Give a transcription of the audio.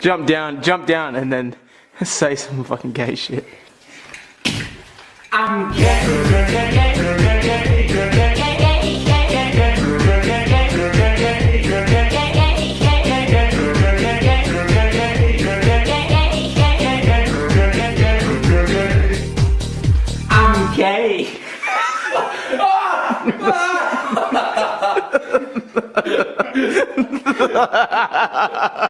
jump down, jump down, and then say some fucking gay shit. I'm gay.